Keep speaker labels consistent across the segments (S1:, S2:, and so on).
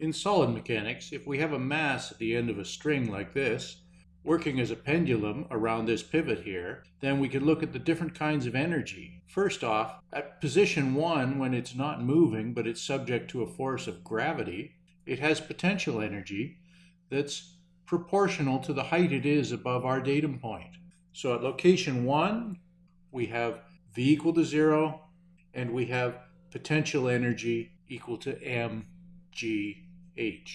S1: In solid mechanics, if we have a mass at the end of a string like this, working as a pendulum around this pivot here, then we can look at the different kinds of energy. First off, at position 1, when it's not moving but it's subject to a force of gravity, it has potential energy that's proportional to the height it is above our datum point. So at location 1, we have V equal to 0, and we have potential energy equal to mgh.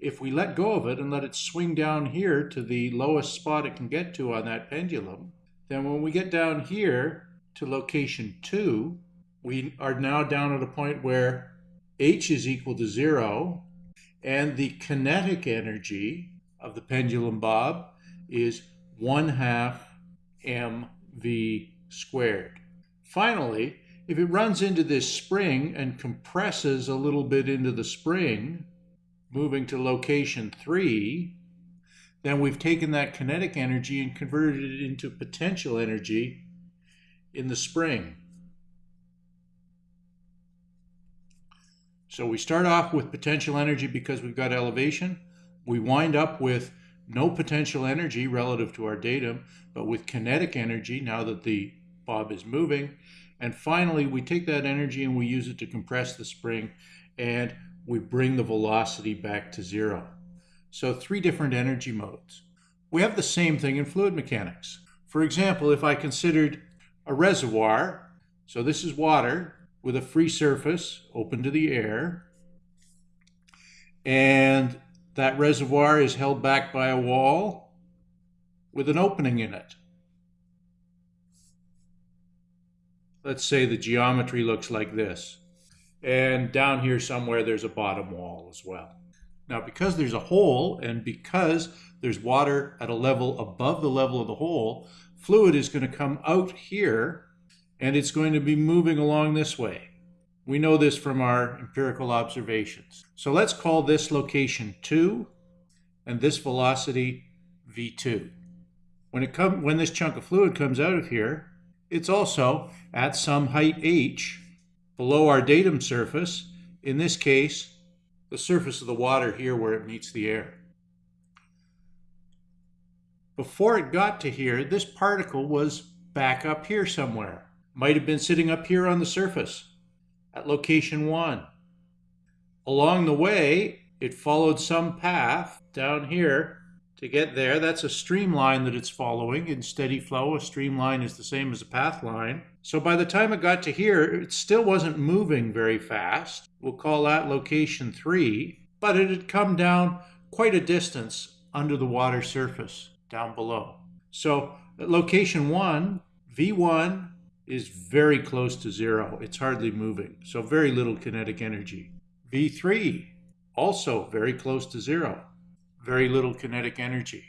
S1: If we let go of it and let it swing down here to the lowest spot it can get to on that pendulum, then when we get down here to location 2, we are now down at a point where h is equal to 0, and the kinetic energy of the pendulum bob is 1 half mv squared. Finally, if it runs into this spring and compresses a little bit into the spring, moving to location 3, then we've taken that kinetic energy and converted it into potential energy in the spring. So we start off with potential energy because we've got elevation. We wind up with no potential energy relative to our datum, but with kinetic energy now that the bob is moving. And finally, we take that energy and we use it to compress the spring and we bring the velocity back to zero. So three different energy modes. We have the same thing in fluid mechanics. For example, if I considered a reservoir, so this is water with a free surface open to the air, and that reservoir is held back by a wall with an opening in it. let's say the geometry looks like this. And down here somewhere there's a bottom wall as well. Now because there's a hole and because there's water at a level above the level of the hole, fluid is going to come out here and it's going to be moving along this way. We know this from our empirical observations. So let's call this location 2 and this velocity v2. When, it come, when this chunk of fluid comes out of here, it's also at some height h below our datum surface, in this case, the surface of the water here where it meets the air. Before it got to here, this particle was back up here somewhere. Might have been sitting up here on the surface at location 1. Along the way, it followed some path down here to get there. That's a streamline that it's following in steady flow. A streamline is the same as a path line. So by the time it got to here, it still wasn't moving very fast. We'll call that location three, but it had come down quite a distance under the water surface down below. So at location one, V1 is very close to zero. It's hardly moving, so very little kinetic energy. V3, also very close to zero very little kinetic energy.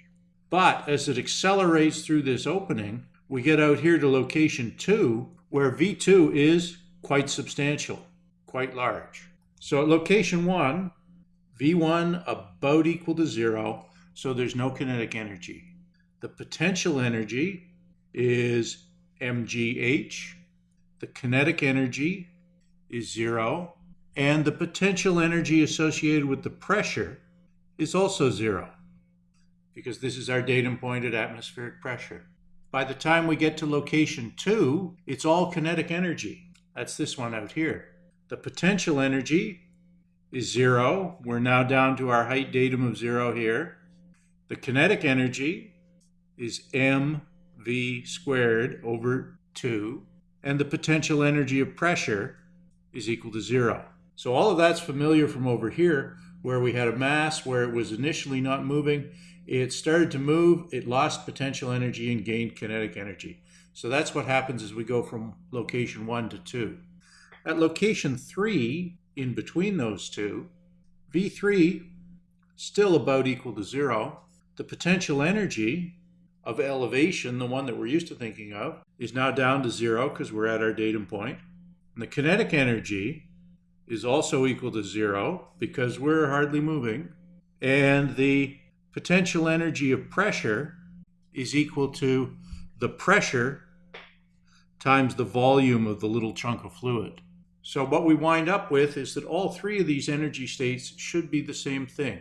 S1: But as it accelerates through this opening, we get out here to location 2, where V2 is quite substantial, quite large. So at location 1, V1 about equal to 0, so there's no kinetic energy. The potential energy is mgh, the kinetic energy is 0, and the potential energy associated with the pressure is also zero because this is our datum point at atmospheric pressure. By the time we get to location two, it's all kinetic energy. That's this one out here. The potential energy is zero. We're now down to our height datum of zero here. The kinetic energy is mv squared over 2. And the potential energy of pressure is equal to zero. So all of that's familiar from over here, where we had a mass where it was initially not moving. It started to move, it lost potential energy and gained kinetic energy. So that's what happens as we go from location one to two. At location three, in between those two, V3 still about equal to zero. The potential energy of elevation, the one that we're used to thinking of, is now down to zero because we're at our datum point. And the kinetic energy is also equal to zero because we're hardly moving. And the potential energy of pressure is equal to the pressure times the volume of the little chunk of fluid. So what we wind up with is that all three of these energy states should be the same thing.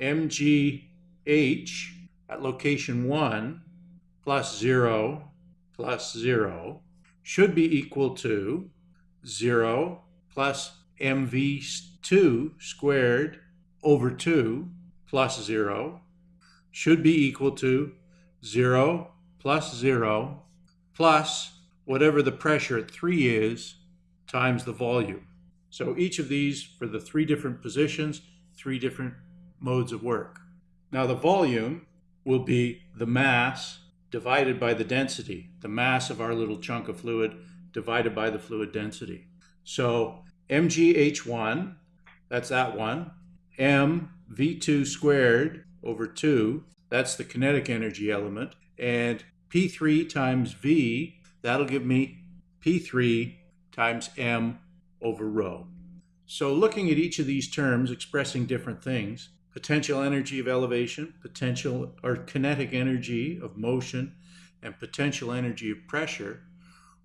S1: mgh at location 1 plus 0 plus 0 should be equal to 0 plus mv2 squared over 2 plus 0 should be equal to 0 plus 0 plus whatever the pressure at 3 is times the volume. So each of these for the three different positions, three different modes of work. Now the volume will be the mass divided by the density, the mass of our little chunk of fluid divided by the fluid density. So mgh1, that's that one, m v2 squared over 2, that's the kinetic energy element, and p3 times v, that'll give me p3 times m over rho. So looking at each of these terms expressing different things, potential energy of elevation, potential or kinetic energy of motion, and potential energy of pressure,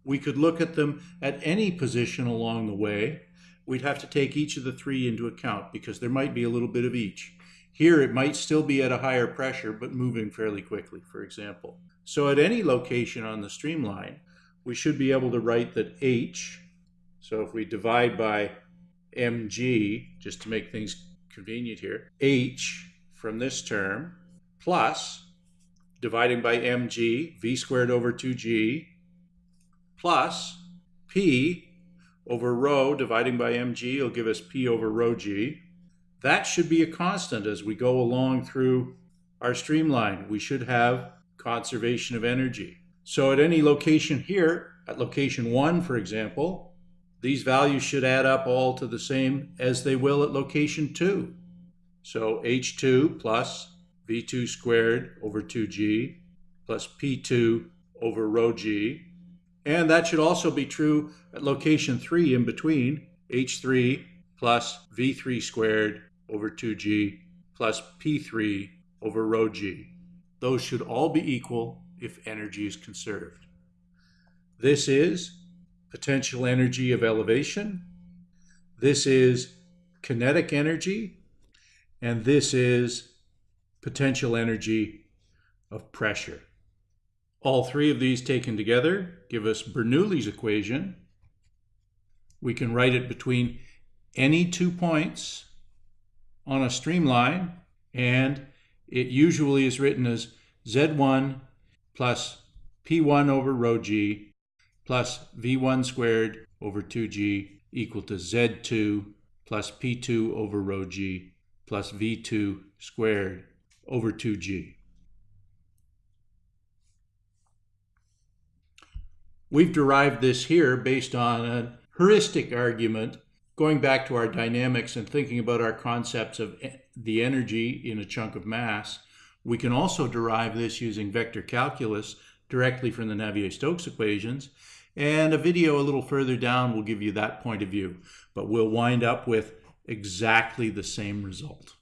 S1: we could look at them at any position along the way. We'd have to take each of the three into account because there might be a little bit of each. Here it might still be at a higher pressure but moving fairly quickly, for example. So at any location on the streamline, we should be able to write that h, so if we divide by mg, just to make things convenient here, h from this term plus dividing by mg, v squared over 2g, plus p over rho dividing by mg will give us p over rho g. That should be a constant as we go along through our streamline. We should have conservation of energy. So at any location here, at location 1, for example, these values should add up all to the same as they will at location 2. So h2 plus v2 squared over 2g plus p2 over rho g. And that should also be true at location 3 in between, h3 plus v3 squared over 2g plus p3 over rho g. Those should all be equal if energy is conserved. This is potential energy of elevation. This is kinetic energy. And this is potential energy of pressure. All three of these taken together give us Bernoulli's equation. We can write it between any two points on a streamline, and it usually is written as Z1 plus P1 over rho g plus V1 squared over 2g equal to Z2 plus P2 over rho g plus V2 squared over 2g. We've derived this here based on a heuristic argument going back to our dynamics and thinking about our concepts of the energy in a chunk of mass, we can also derive this using vector calculus directly from the Navier-Stokes equations. And a video a little further down will give you that point of view. But we'll wind up with exactly the same result.